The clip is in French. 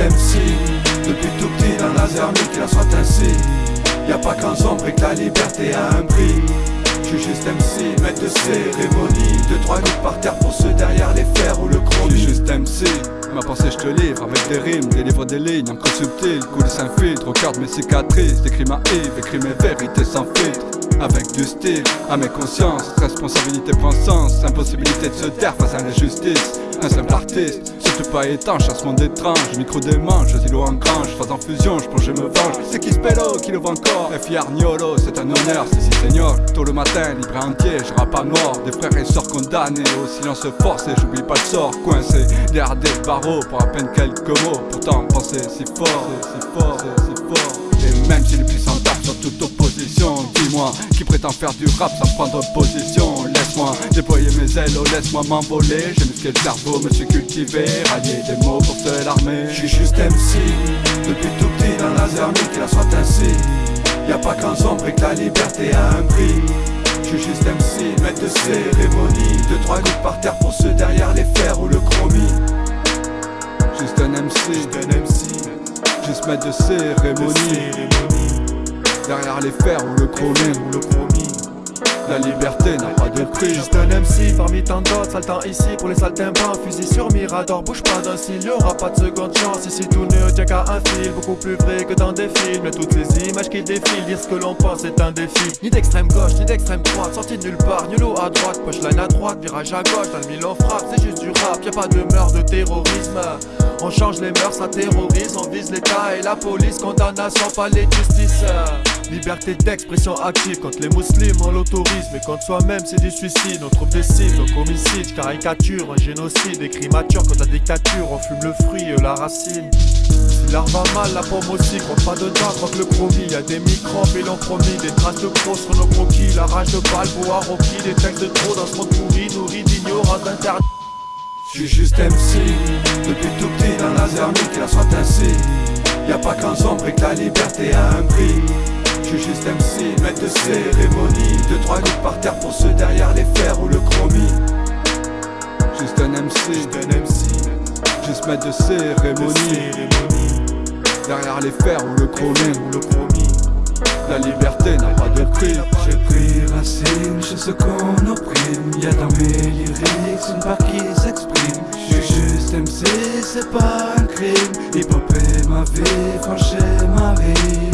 MC Depuis tout petit dans laser qu'il en soit ainsi Y'a pas qu'un sombre et que la liberté a un prix. J'suis juste MC, maître de cérémonie. Deux trois gouttes par terre pour ceux derrière les fers ou le chromie J'suis juste MC Ma pensée je te livre avec des rimes, délivre des lignes encre subtile, coulisses infiltre, regarde mes cicatrices, décris ma Yves, écris mes vérités sans filtre. Avec du style, à mes consciences, responsabilité point sens, impossibilité de se taire face à l'injustice, un simple artiste, surtout pas étanche à ce monde étrange, micro démange, îlots en grange, phase en fusion, je plonge, je me venge, c'est qui spello, qui le voit encore, FI Arniolo, c'est un honneur, c'est si seigneur, tôt le matin, libre et entier, je rappe pas mort, des frères et sœurs condamnés, au silence forcé, j'oublie pas le sort, coincé, derrière des barreaux, pour à peine quelques mots, pourtant penser si fort, si fort, si fort, et même si les puissants tapent sur toute opposition, dis-moi, qui prétend faire du rap sans prendre position? Déployer mes ailes, oh laisse-moi m'envoler. J'ai musclé le cerveau, me suis cultivé. Rallier des mots pour seule armée J'suis juste MC Depuis tout petit dans la armée qu'il en soit ainsi. Y'a pas qu'un sombre et que la liberté a un prix. J'suis juste MC, maître de cérémonie. Deux trois gouttes par terre pour ceux derrière les fers ou le chromie. Juste un MC, juste un MC Juste maître de cérémonie. Derrière les fers ou le chromie. La liberté n'a pas de prix. Juste un MC parmi tant d'autres Saltant ici pour les saltimbanques. Fusil sur Mirador, bouge pas d'un cil Y'aura pas de seconde chance. Ici tout ne tient qu'à un fil Beaucoup plus vrai que dans des films. Et toutes ces images qui défilent Dire ce que l'on pense est un défi. Ni d'extrême gauche, ni d'extrême droite Sorti de nulle part, nullo à droite. Pushline à droite, virage à gauche Dans le mille on frappe, c'est juste du rap Y'a pas de meurtre de terrorisme on change les mœurs, ça terrorise, on vise l'état et la police. Condamnation, pas les justices. Liberté d'expression active contre les musulmans on l'autorise. Mais contre soi-même c'est du suicide. On trouve des cibles, donc homicide, caricature, un génocide. Des crimes matures contre la dictature, on fume le fruit et la racine. Si l'arbre va mal, la pomme aussi, compte pas dedans, contre le chromie Y'a des microbes et l'on promis, des traces de crocs sur nos croquis La rage de Balboa, Rocky, des textes de trop dans ce monde pourri Nourri d'ignorance d'interdit J'suis juste MC, depuis tout petit dans la qu'il la soit ainsi Y'a pas qu'un sombre et que la liberté a un prix. J'suis juste MC, maître de cérémonie. Deux trois gouttes par terre pour ceux derrière les fers ou le chromie. Juste un MC, juste un MC Juste maître de cérémonie, Derrière les fers ou le chromie, ou le La liberté n'a prix J'ai pris racine chez ce qu'on opprime. Y'a dans mes lyrics une part qui s'exprime J'suis juste MC, c'est pas un crime. Hip hop est ma vie, franchir ma vie